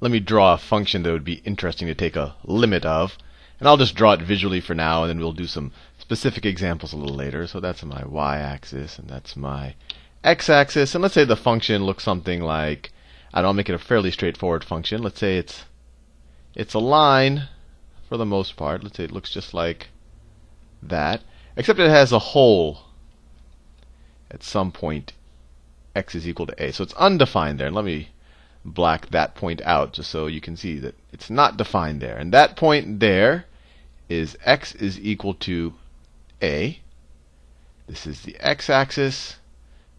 let me draw a function that would be interesting to take a limit of. And I'll just draw it visually for now, and then we'll do some specific examples a little later. So that's my y-axis, and that's my x-axis. And let's say the function looks something like, I don't make it a fairly straightforward function. Let's say it's it's a line for the most part. Let's say it looks just like that, except it has a hole at some point x is equal to a. So it's undefined there. And let me black that point out just so you can see that it's not defined there. And that point there is x is equal to a. This is the x-axis.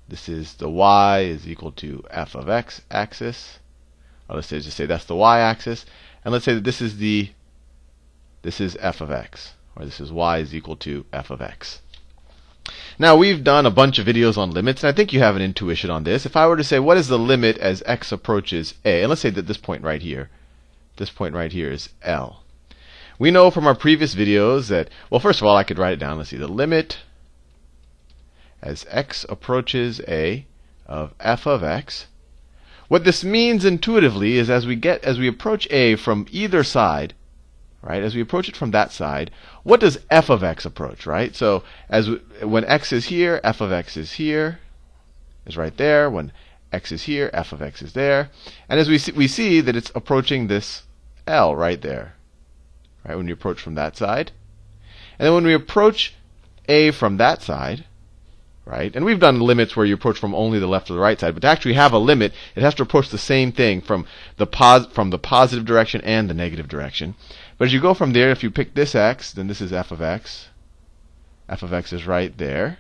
This is the y is equal to f of x axis. Or let's say, just say that's the y-axis. And let's say that this is the this is f of x, or this is y is equal to f of x. Now we've done a bunch of videos on limits, and I think you have an intuition on this. If I were to say what is the limit as x approaches a, and let's say that this point right here, this point right here is L. We know from our previous videos that, well, first of all, I could write it down. Let's see, the limit as x approaches a of f of x. What this means intuitively is as we get as we approach a from either side, right? As we approach it from that side, what does f of x approach, right? So as we, when x is here, f of x is here, is right there. When x is here, f of x is there. And as we see, we see that it's approaching this L right there, right? When you approach from that side. And then when we approach a from that side, right? And we've done limits where you approach from only the left or the right side, but to actually have a limit, it has to approach the same thing from the pos from the positive direction and the negative direction. But as you go from there, if you pick this x, then this is f of x. f of x is right there.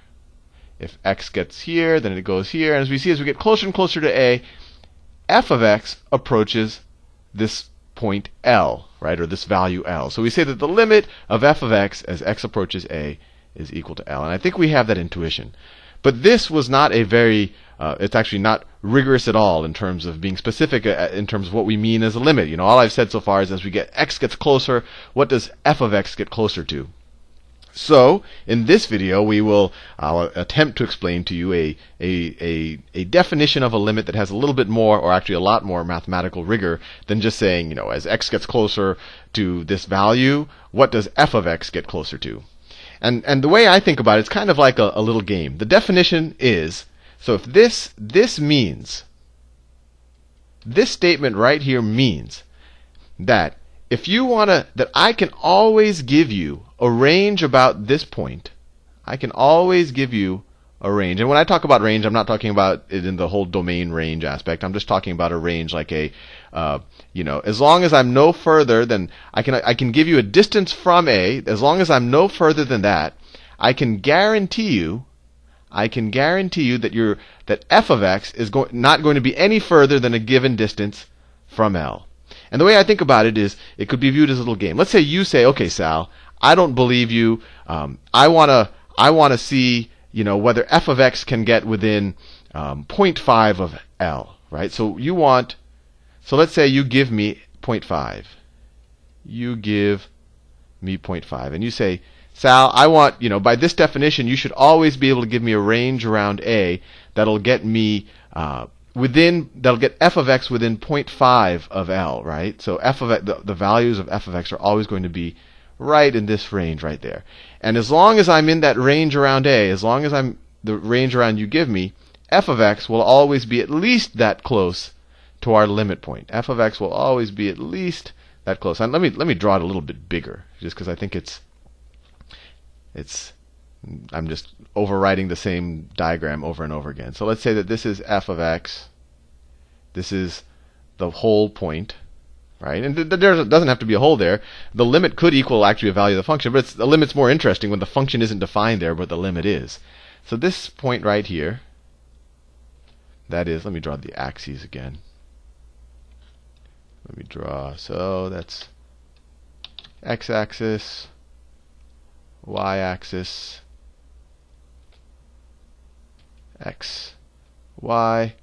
If x gets here, then it goes here. And as we see, as we get closer and closer to a, f of x approaches this point L, right, or this value L. So we say that the limit of f of x as x approaches a is equal to L. And I think we have that intuition. But this was not a very, uh, it's actually not rigorous at all in terms of being specific uh, in terms of what we mean as a limit. You know, all I've said so far is as we get x gets closer, what does f of x get closer to? So, in this video, we will I'll attempt to explain to you a, a, a, a, definition of a limit that has a little bit more, or actually a lot more mathematical rigor than just saying, you know, as x gets closer to this value, what does f of x get closer to? And, and the way I think about it, it's kind of like a, a little game. The definition is, so if this, this means, this statement right here means that if you want to, that I can always give you a range about this point, I can always give you a range. And when I talk about range, I'm not talking about it in the whole domain range aspect. I'm just talking about a range like a, uh, you know, as long as I'm no further than I can, I can give you a distance from A. As long as I'm no further than that, I can guarantee you, I can guarantee you that your that f of x is go- not going to be any further than a given distance from L. And the way I think about it is, it could be viewed as a little game. Let's say you say, okay, Sal, I don't believe you. Um, I wanna, I wanna see you know, whether f of x can get within um, 0.5 of L, right? So you want, so let's say you give me 0.5. You give me 0.5. And you say, Sal, I want, you know, by this definition, you should always be able to give me a range around A that'll get me uh, within, that'll get f of x within 0.5 of L, right? So f of the, the values of f of x are always going to be right in this range right there. And as long as I'm in that range around A, as long as I'm the range around you give me, f of x will always be at least that close to our limit point. f of x will always be at least that close. And let me let me draw it a little bit bigger, just because I think it's it's I'm just overwriting the same diagram over and over again. So let's say that this is f of x. This is the whole point right? And th- there doesn't have to be a hole there. The limit could equal actually a value of the function, but the limit's more interesting when the function isn't defined there, but the limit is. So this point right here, that is, let me draw the axes again. Let me draw, so that's x-axis, y-axis, x, y.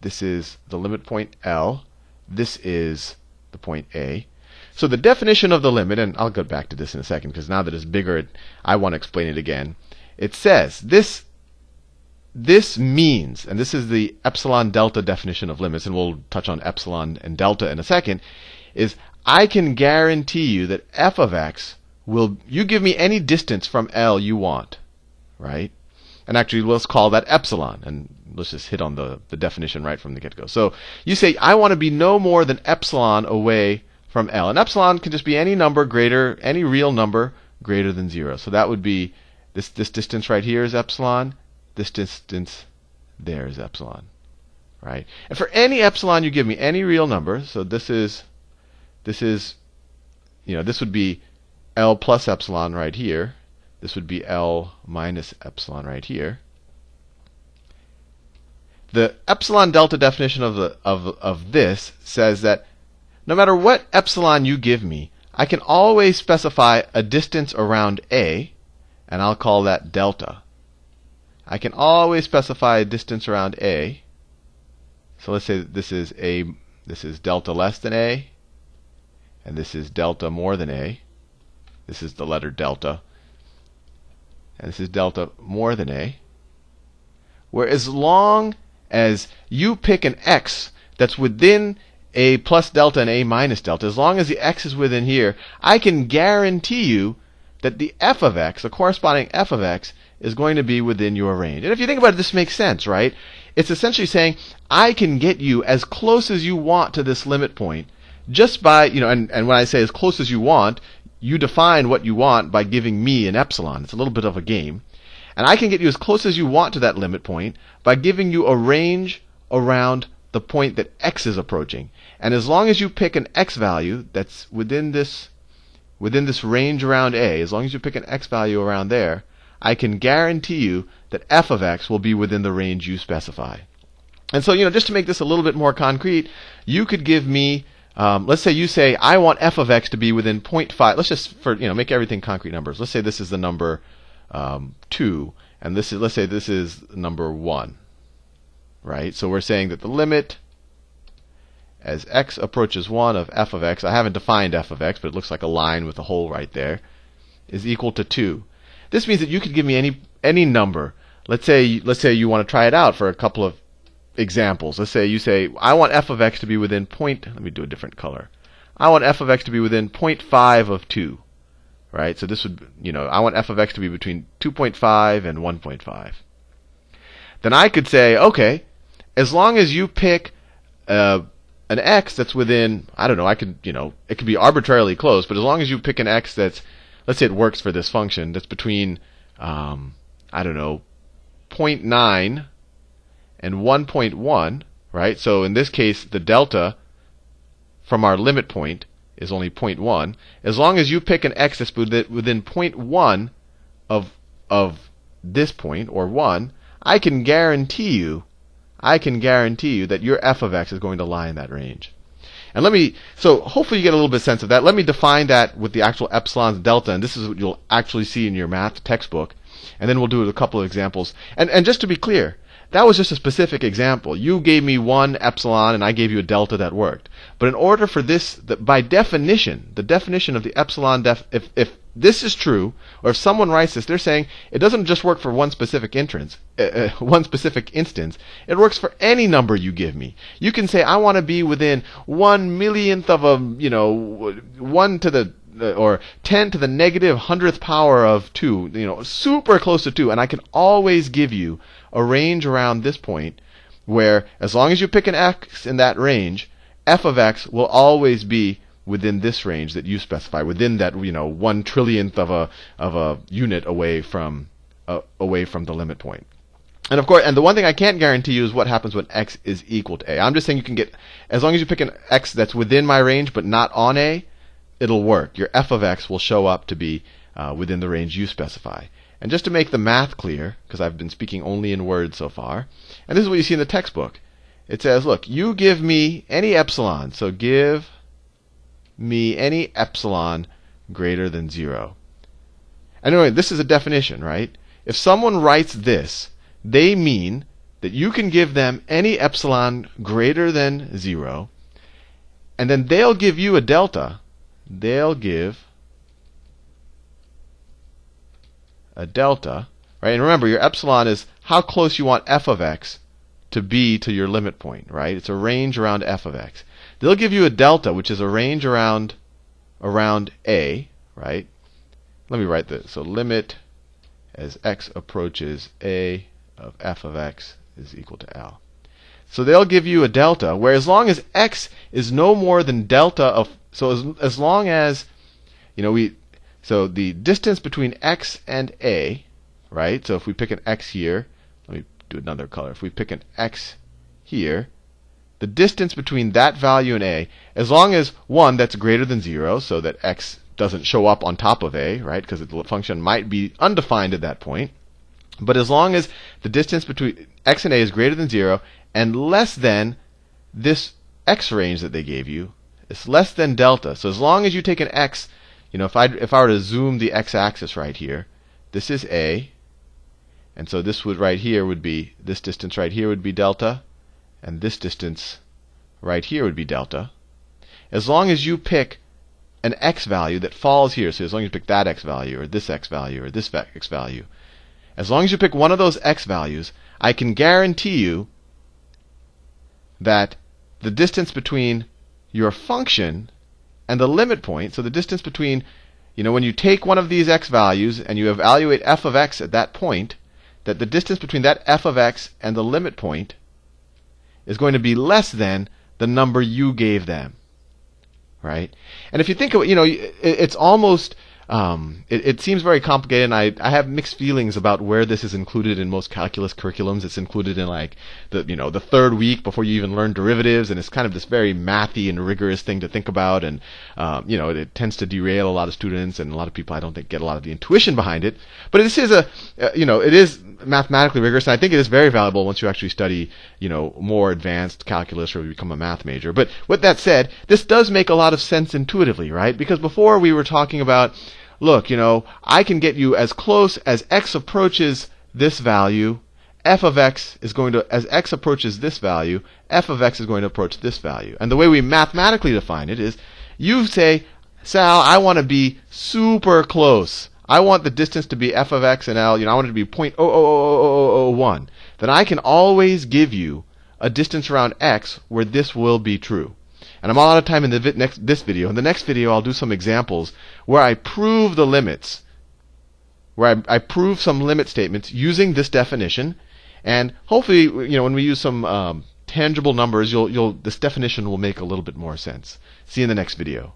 This is the limit point L. This is the point A. So the definition of the limit, and I'll go back to this in a second because now that it's bigger, I want to explain it again. It says this this means, and this is the epsilon delta definition of limits, and we'll touch on epsilon and delta in a second, is I can guarantee you that f of x will, you give me any distance from L you want, right? And actually, let's call that epsilon, and let's just hit on the, the definition right from the get go. So you say, I want to be no more than epsilon away from L. And epsilon can just be any number greater, any real number greater than zero. So that would be this, this distance right here is epsilon, this distance there is epsilon, right? And for any epsilon you give me, any real number, so this is, this is, you know, this would be L plus epsilon right here. This would be L minus epsilon right here. The epsilon delta definition of, the, of, of this says that no matter what epsilon you give me, I can always specify a distance around A, and I'll call that delta. I can always specify a distance around A. So let's say this is A, this is delta less than A, and this is delta more than A. This is the letter delta. And this is delta more than A. Where as long as you pick an x that's within a plus delta and a minus delta, as long as the x is within here, I can guarantee you that the f of x, the corresponding f of x, is going to be within your range. And if you think about it, this makes sense, right? It's essentially saying I can get you as close as you want to this limit point just by, you know, and, and when I say as close as you want, you define what you want by giving me an epsilon. It's a little bit of a game. And I can get you as close as you want to that limit point by giving you a range around the point that x is approaching. And as long as you pick an x value that's within this within this range around a, as long as you pick an x value around there, I can guarantee you that f of x will be within the range you specify. And so, you know, just to make this a little bit more concrete, you could give me um, let's say you say I want f of x to be within 0.5. Let's just for you know make everything concrete numbers. Let's say this is the number um, 2, and this is, let's say this is number 1. Right? So we're saying that the limit as x approaches 1 of f of x, I haven't defined f of x, but it looks like a line with a hole right there, is equal to 2. This means that you could give me any any number. Let's say let's say you want to try it out for a couple of examples. Let's say you say I want f of x to be within point. Let me do a different color. I want f of x to be within 0.5 of 2 right? So this would, you know, I want f of x to be between 2.5 and 1.5. Then I could say, okay, as long as you pick uh, an x that's within, I don't know, I could, you know, it could be arbitrarily close, but as long as you pick an x that's, let's say it works for this function, that's between, um, I don't know, 0.9 and 1.1, right? So in this case, the delta from our limit point is only 0.1. As long as you pick an x that's within 0.1 of, of this point, or 1, I can guarantee you, I can guarantee you that your f of x is going to lie in that range. And let me, so hopefully you get a little bit sense of that. Let me define that with the actual epsilons delta, and this is what you'll actually see in your math textbook. And then we'll do a couple of examples. And, and just to be clear, that was just a specific example. You gave me one epsilon and I gave you a delta that worked. But in order for this, by definition, the definition of the epsilon, def, if, if this is true, or if someone writes this, they're saying it doesn't just work for one specific entrance, uh, uh, one specific instance. It works for any number you give me. You can say I want to be within one millionth of a, you know, one to the or 10 to the negative hundredth power of 2, you know, super close to 2, and I can always give you a range around this point where as long as you pick an x in that range, f of x will always be within this range that you specify, within that you know one trillionth of a of a unit away from uh, away from the limit point. And of course, and the one thing I can't guarantee you is what happens when x is equal to a. I'm just saying you can get as long as you pick an x that's within my range but not on a, it'll work. Your f of x will show up to be uh, within the range you specify. And just to make the math clear, because I've been speaking only in words so far, and this is what you see in the textbook. It says, look, you give me any epsilon, so give me any epsilon greater than 0. Anyway, this is a definition, right? If someone writes this, they mean that you can give them any epsilon greater than 0, and then they'll give you a delta. They'll give a delta, right? And remember, your epsilon is how close you want f of x to be to your limit point, right? It's a range around f of x. They'll give you a delta, which is a range around around a, right? Let me write this. So limit as x approaches a of f of x is equal to L. So they'll give you a delta where as long as x is no more than delta of so as, as long as you know we so the distance between x and a, right? So if we pick an x here, let me do another color. If we pick an x here, the distance between that value and a, as long as one that's greater than zero, so that x doesn't show up on top of a, right? Because the function might be undefined at that point. But as long as the distance between x and a is greater than 0 and less than this x range that they gave you, it's less than delta. So as long as you take an x, you know, if I if I were to zoom the x-axis right here, this is a, and so this would right here would be this distance right here would be delta, and this distance right here would be delta. As long as you pick an x value that falls here, so as long as you pick that x value or this x value or this x value, as long as you pick one of those x values, I can guarantee you that the distance between your function and the limit point, so the distance between, you know, when you take one of these x values and you evaluate f of x at that point, that the distance between that f of x and the limit point is going to be less than the number you gave them. Right? And if you think of it, you know, it's almost um, it, it, seems very complicated, and I, I have mixed feelings about where this is included in most calculus curriculums. It's included in like the you know the third week before you even learn derivatives, and it's kind of this very mathy and rigorous thing to think about, and um, you know it, it, tends to derail a lot of students and a lot of people. I don't think get a lot of the intuition behind it, but this is a uh, you know it is mathematically rigorous, and I think it is very valuable once you actually study you know more advanced calculus or become a math major. But with that said, this does make a lot of sense intuitively, right? Because before we were talking about look, you know, I can get you as close as x approaches this value, f of x is going to, as x approaches this value, f of x is going to approach this value. And the way we mathematically define it is you say, Sal, I want to be super close. I want the distance to be f of x and L, you know, I want it to be 0.00001. Then I can always give you a distance around x where this will be true. And I'm all out of time in the vi- next this video. In the next video, I'll do some examples where I prove the limits, where I, I prove some limit statements using this definition, and hopefully, you know, when we use some um, tangible numbers, you'll, you'll this definition will make a little bit more sense. See you in the next video.